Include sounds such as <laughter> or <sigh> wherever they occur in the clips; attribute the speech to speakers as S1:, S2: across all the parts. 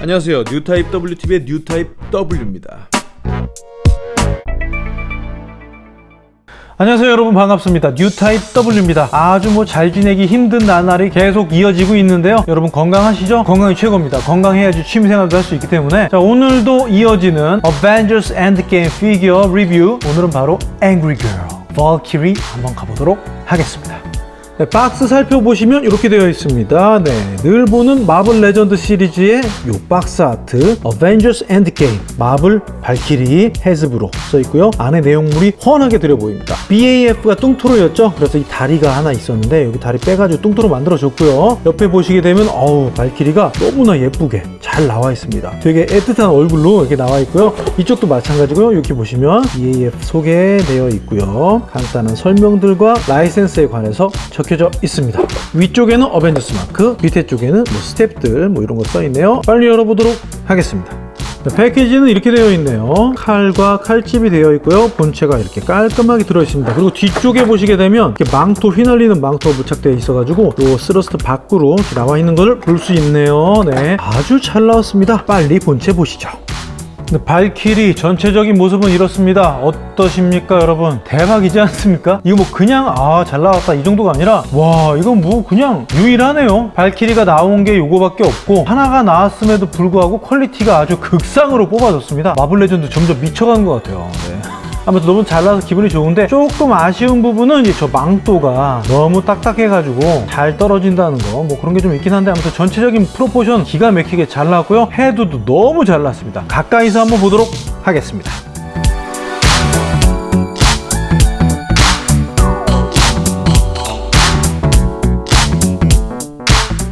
S1: 안녕하세요. 뉴타입 WTV의 뉴타입 W입니다.
S2: 안녕하세요 여러분. 반갑습니다. 뉴타입 W입니다. 아주 뭐 잘 지내기 힘든 나날이 계속 이어지고 있는데요. 여러분 건강하시죠? 건강이 최고입니다. 건강해야지 취미생활도 할 수 있기 때문에. 자 오늘도 이어지는 Avengers Endgame 피규어 리뷰 오늘은 바로 Angry Girl Valkyrie 한번 가보도록 하겠습니다 네, 박스 살펴보시면 이렇게 되어 있습니다. 네, 늘 보는 마블 레전드 시리즈의 요 박스 아트 어벤져스 엔드게임 마블 발키리 헤즈브로 써 있고요. 안에 내용물이 훤하게 들여 보입니다. BAF가 뚱토로였죠. 그래서 이 다리가 하나 있었는데 여기 다리 빼가지고 뚱토로 만들어줬고요. 옆에 보시게 되면 어우 발키리가 너무나 예쁘게 잘 나와 있습니다. 되게 애틋한 얼굴로 이렇게 나와 있고요. 이쪽도 마찬가지고요. 이렇게 보시면 BAF 소개되어 있고요. 간단한 설명들과 라이센스에 관해서 적 적혀져 있습니다. 위쪽에는 어벤져스 마크 밑에 쪽에는 뭐 스텝들 뭐 이런 거 써 있네요. 빨리 열어보도록 하겠습니다. 자, 패키지는 이렇게 되어 있네요. 칼과 칼집이 되어 있고요. 본체가 이렇게 깔끔하게 들어 있습니다. 그리고 뒤쪽에 보시게 되면 이렇게 망토 휘날리는 망토가 부착되어 있어 가지고 요 blister 밖으로 나와 있는 것을 볼 수 있네요. 네 아주 잘 나왔습니다. 빨리 본체 보시죠 발키리 전체적인 모습은 이렇습니다. 어떠십니까 여러분? 대박이지 않습니까? 이거 뭐 그냥 아 잘 나왔다 이 정도가 아니라 와 이건 뭐 그냥 유일하네요. 발키리가 나온 게 요거밖에 없고 하나가 나왔음에도 불구하고 퀄리티가 아주 극상으로 뽑아졌습니다. 마블 레전드 점점 미쳐가는 것 같아요. 네. 아무튼 너무 잘 나와서 기분이 좋은데 조금 아쉬운 부분은 이제 저 망토가 너무 딱딱해가지고 잘 떨어진다는 거 뭐 그런 게 좀 있긴 한데 아무튼 전체적인 proportion 기가 막히게 잘 나왔고요. 헤드도 너무 잘 나왔습니다. 가까이서 한번 보도록 하겠습니다.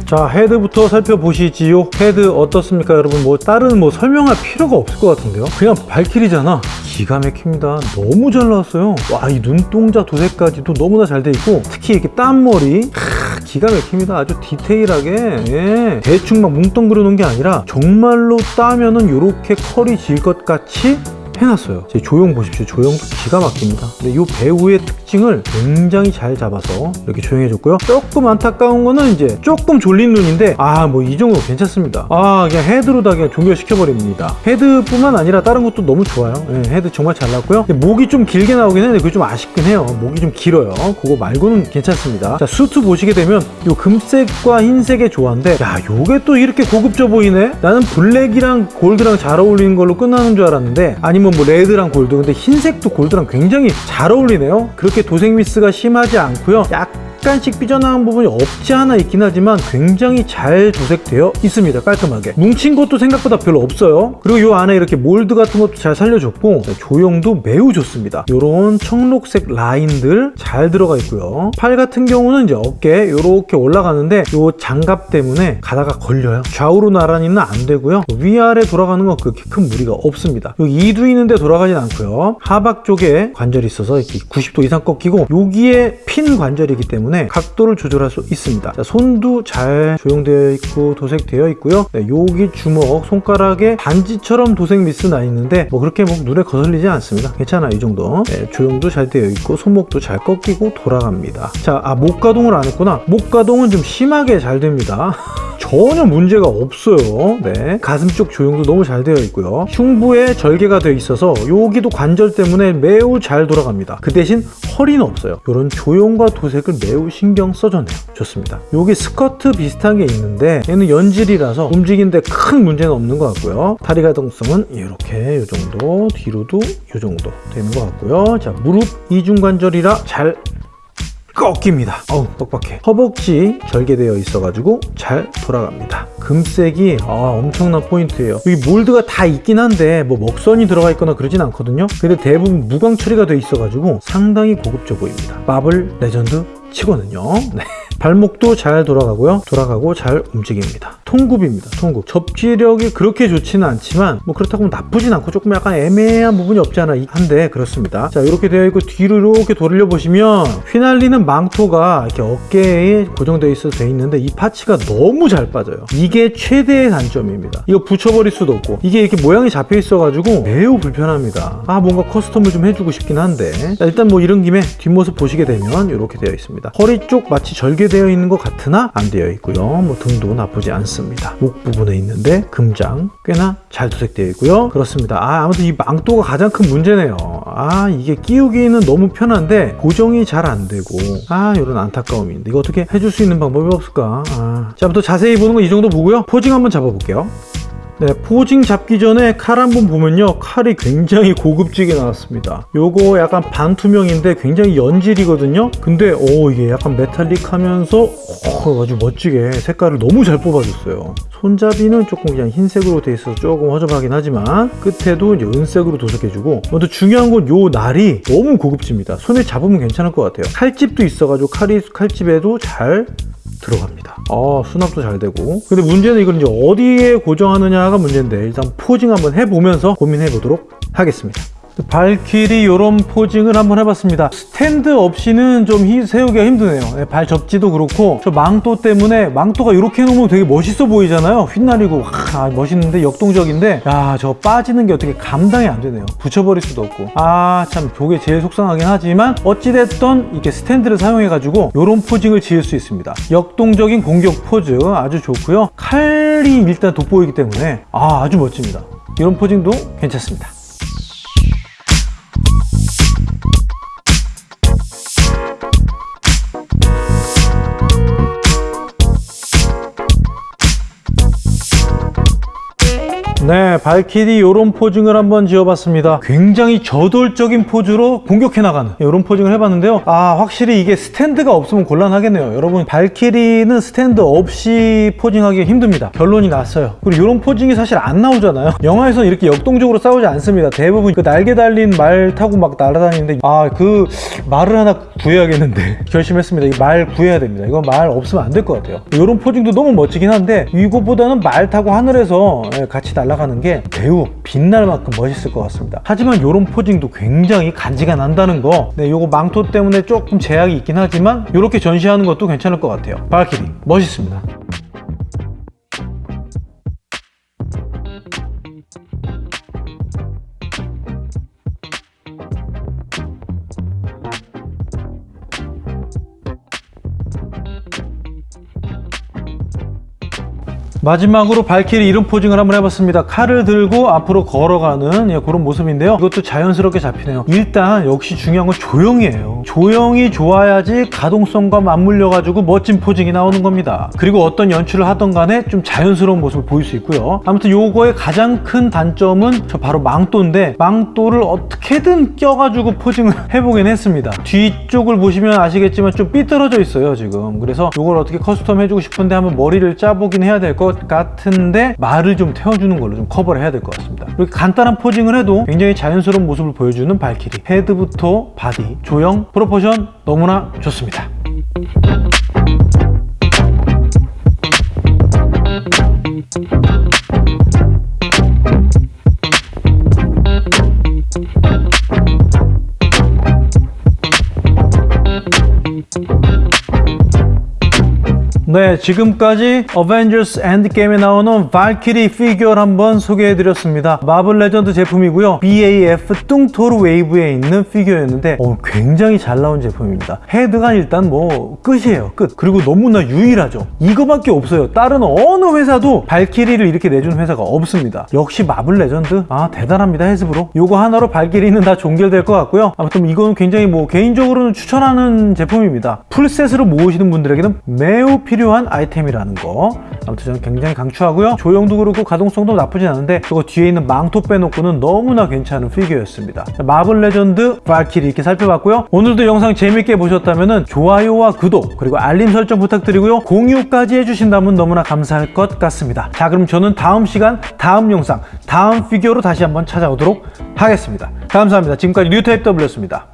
S2: 자 헤드부터 살펴보시지요. 헤드 어떻습니까 여러분? 뭐 다른 뭐 설명할 필요가 없을 것 같은데요. 그냥 발키리잖아 기가 막힙니다. 너무 잘 나왔어요. 와 이 눈동자 도색까지도 너무나 잘 돼 있고 특히 이렇게 딴머리. 하, 기가 막힙니다. 아주 디테일하게. 예. 대충 막 뭉뚱그려 놓은 게 아니라 정말로 따면은 이렇게 컬이 질 것 같이 해놨어요. 자 조형 보십시오. 조형도 기가 막힙니다. 근데 이 배우의 특징을 굉장히 잘 잡아서 이렇게 조형해줬고요. 조금 안타까운 거는 이제 조금 졸린 눈인데 아 뭐 이 정도 괜찮습니다. 아 그냥 헤드로 다 그냥 종결시켜버립니다. 헤드뿐만 아니라 다른 것도 너무 좋아요. 네, 헤드 정말 잘 나왔고요. 목이 좀 길게 나오긴 했는데 그게 좀 아쉽긴 해요. 목이 좀 길어요. 그거 말고는 괜찮습니다. 자 수트 보시게 되면 이 금색과 흰색의 조화인데 야 요게 또 이렇게 고급져 보이네? 나는 블랙이랑 골드랑 잘 어울리는 걸로 끝나는 줄 알았는데 아니면 보면 뭐 레드랑 골드. 근데 흰색도 골드랑 굉장히 잘 어울리네요. 그렇게 도색 미스가 심하지 않고요. 약 약간씩 삐져나온 부분이 없지 않아 있긴 하지만 굉장히 잘 도색되어 있습니다 깔끔하게. 뭉친 것도 생각보다 별로 없어요. 그리고 이 안에 이렇게 몰드 같은 것도 잘 살려줬고 조형도 매우 좋습니다. 이런 청록색 라인들 잘 들어가 있고요. 팔 같은 경우는 이제 어깨 이렇게 올라가는데 이 장갑 때문에 가다가 걸려요. 좌우로 나란히는 안 되고요. 위아래 돌아가는 건 그렇게 큰 무리가 없습니다. 이두 있는데 돌아가진 않고요. 하박 쪽에 관절이 있어서 이렇게 90도 이상 꺾이고 여기에 핀 관절이기 때문에 때문에 각도를 조절할 수 있습니다. 자, 손도 잘 조형되어 있고 도색되어 있고요. 네, 여기 주먹 손가락에 반지처럼 도색 미스 나 있는데 뭐 그렇게 뭐 눈에 거슬리지 않습니다. 괜찮아 이 정도. 네, 조형도 잘 되어 있고 손목도 잘 꺾이고 돌아갑니다. 자, 아, 목 가동을 안 했구나. 목 가동은 좀 심하게 잘 됩니다. <laughs> 전혀 문제가 없어요. 네. 가슴 쪽 조형도 너무 잘 되어 있고요. 흉부에 절개가 되어 있어서 여기도 관절 때문에 매우 잘 돌아갑니다. 그 대신 허리는 없어요. 이런 조형과 도색을 매우 신경 써줬네요. 좋습니다. 여기 스커트 비슷한 게 있는데 얘는 연질이라서 움직이는데 큰 문제는 없는 것 같고요. 다리 가동성은 이렇게 이 정도 뒤로도 이 정도 되는 것 같고요. 자 무릎 이중관절이라 잘 꺾입니다. 어우 뻑뻑해. 허벅지 절개되어 있어가지고 잘 돌아갑니다. 금색이 아, 엄청난 포인트예요. 여기 몰드가 다 있긴 한데 뭐 먹선이 들어가 있거나 그러진 않거든요. 근데 대부분 무광 처리가 되어 있어가지고 상당히 고급져 보입니다. 마블 레전드 치고는요. 네. 발목도 잘 돌아가고요. 돌아가고 잘 움직입니다 통굽입니다. 통굽. 접지력이 그렇게 좋지는 않지만 뭐 그렇다고 나쁘진 않고 조금 약간 애매한 부분이 없지 않아 한데 그렇습니다. 자 이렇게 되어 있고 뒤로 이렇게 돌려 보시면 휘날리는 망토가 이렇게 어깨에 고정되어 있어 돼 있는데 이 파츠가 너무 잘 빠져요. 이게 최대의 단점입니다. 이거 붙여버릴 수도 없고 이게 이렇게 모양이 잡혀 있어 가지고 매우 불편합니다. 아 뭔가 커스텀을 좀 해주고 싶긴 한데. 자, 일단 뭐 이런 김에 뒷모습 보시게 되면 이렇게 되어 있습니다. 허리 쪽 마치 절개 공개되어 있는 것 같으나 안 되어 있고요. 뭐 등도 나쁘지 않습니다. 목 부분에 있는데 금장 꽤나 잘 도색되어 있고요. 그렇습니다. 아, 아무튼 이 망토가 가장 큰 문제네요. 아, 이게 끼우기는 너무 편한데 고정이 잘 안 되고 아, 이런 안타까움인데 이거 어떻게 해줄 수 있는 방법이 없을까? 아. 자, 아무튼 자세히 보는 건 이 정도 보고요. posing 한번 잡아볼게요. 네, posing 잡기 전에 칼 한번 보면요. 칼이 굉장히 고급지게 나왔습니다. 요거 약간 반투명인데 굉장히 연질이거든요. 근데 오 이게 약간 메탈릭 하면서 오, 아주 멋지게 색깔을 너무 잘 뽑아줬어요. 손잡이는 조금 그냥 흰색으로 돼 있어서 조금 허접하긴 하지만 끝에도 이제 은색으로 도색해주고 먼저 중요한 건 요 날이 너무 고급집니다. 손에 잡으면 괜찮을 것 같아요. 칼집도 있어가지고 칼이 칼집에도 잘 들어갑니다. 아, 수납도 잘 되고. 근데 문제는 이걸 이제 어디에 고정하느냐가 문제인데 일단 posing 한번 해보면서 고민해 보도록 하겠습니다. 발키리 이런 posing을 한번 해봤습니다. 스탠드 없이는 좀 히- 세우기가 힘드네요. 네, 발 접지도 그렇고 저 망토 때문에 망토가 이렇게 해놓으면 되게 멋있어 보이잖아요. 휘날리고 와, 멋있는데 역동적인데 야 저 빠지는 게 어떻게 감당이 안 되네요. 붙여버릴 수도 없고. 아 참 저게 제일 속상하긴 하지만 어찌됐던 이렇게 스탠드를 사용해 가지고 이런 posing을 지을 수 있습니다. 역동적인 공격 포즈 아주 좋고요. 칼이 일단 돋보이기 때문에 아 아주 멋집니다. 이런 포징도 괜찮습니다 네, 발키리 이런 포징을 한번 지어봤습니다. 굉장히 저돌적인 포즈로 공격해 나가는 이런 포징을 해봤는데요. 아, 확실히 이게 스탠드가 없으면 곤란하겠네요. 여러분, 발키리는 스탠드 없이 포징하기 힘듭니다. 결론이 났어요. 그리고 이런 포징이 사실 안 나오잖아요. 영화에서는 이렇게 역동적으로 싸우지 않습니다. 대부분 그 날개 달린 말 타고 막 날아다니는데 아, 그 말을 하나 구해야겠는데 <laughs> 결심했습니다. 이 말 구해야 됩니다. 이거 말 없으면 안 될 것 같아요. 이런 포징도 너무 멋지긴 한데 이것보다는 말 타고 하늘에서 예, 같이 날아 가는 게 매우 빛날 만큼 멋있을 것 같습니다. 하지만 이런 포징도 굉장히 간지가 난다는 거. 네, 요거 망토 때문에 조금 제약이 있긴 하지만 이렇게 전시하는 것도 괜찮을 것 같아요. 발키리 멋있습니다. 마지막으로 발키리 이런 posing을 한번 해봤습니다. 칼을 들고 앞으로 걸어가는 예, 그런 모습인데요. 이것도 자연스럽게 잡히네요. 일단 역시 중요한 건 조형이에요. 조형이 좋아야지 가동성과 맞물려 가지고 멋진 posing이 나오는 겁니다. 그리고 어떤 연출을 하던 간에 좀 자연스러운 모습을 보일 수 있고요. 아무튼 요거의 가장 큰 단점은 저 바로 망토인데 망토를 어떻게든 껴가지고 posing을 <laughs> 해보긴 했습니다. 뒤쪽을 보시면 아시겠지만 좀 삐뚤어져 있어요 지금. 그래서 요걸 어떻게 custom 해주고 싶은데 한번 머리를 짜보긴 해야 될 것 같은데 말을 좀 태워주는 걸로 좀 커버를 해야 될 것 같습니다. 이렇게 간단한 posing을 해도 굉장히 자연스러운 모습을 보여주는 발키리. 헤드부터 body, 조형, proportion 너무나 좋습니다. 네, 지금까지 어벤져스 엔드게임에 나오는 발키리 피규어를 한번 소개해드렸습니다. 마블 레전드 제품이고요. BAF 뚱토르 웨이브에 있는 피규어였는데 어, 굉장히 잘 나온 제품입니다. 헤드가 일단 뭐 끝이에요. 끝. 그리고 너무나 유일하죠. 이거밖에 없어요. 다른 어느 회사도 발키리를 이렇게 내준 회사가 없습니다. 역시 마블 레전드 아 대단합니다. 해스브로. 요거 하나로 발키리는 다 종결될 것 같고요. 아무튼 이거는 굉장히 뭐 개인적으로는 추천하는 제품입니다. full set으로 모으시는 분들에게는 매우 필요한 아이템이라는 거. 아무튼 저는 굉장히 강추하고요. 조형도 그렇고 가동성도 나쁘진 않은데 저거 뒤에 있는 망토 빼놓고는 너무나 괜찮은 피규어였습니다. 마블 레전드 발키리 이렇게 살펴봤고요. 오늘도 영상 재밌게 보셨다면 좋아요와 구독 그리고 알림 설정 부탁드리고요. 공유까지 해주신다면 너무나 감사할 것 같습니다. 자 그럼 저는 다음 시간 다음 영상 다음 피규어로 다시 한번 찾아오도록 하겠습니다. 감사합니다. 지금까지 뉴타입 W였습니다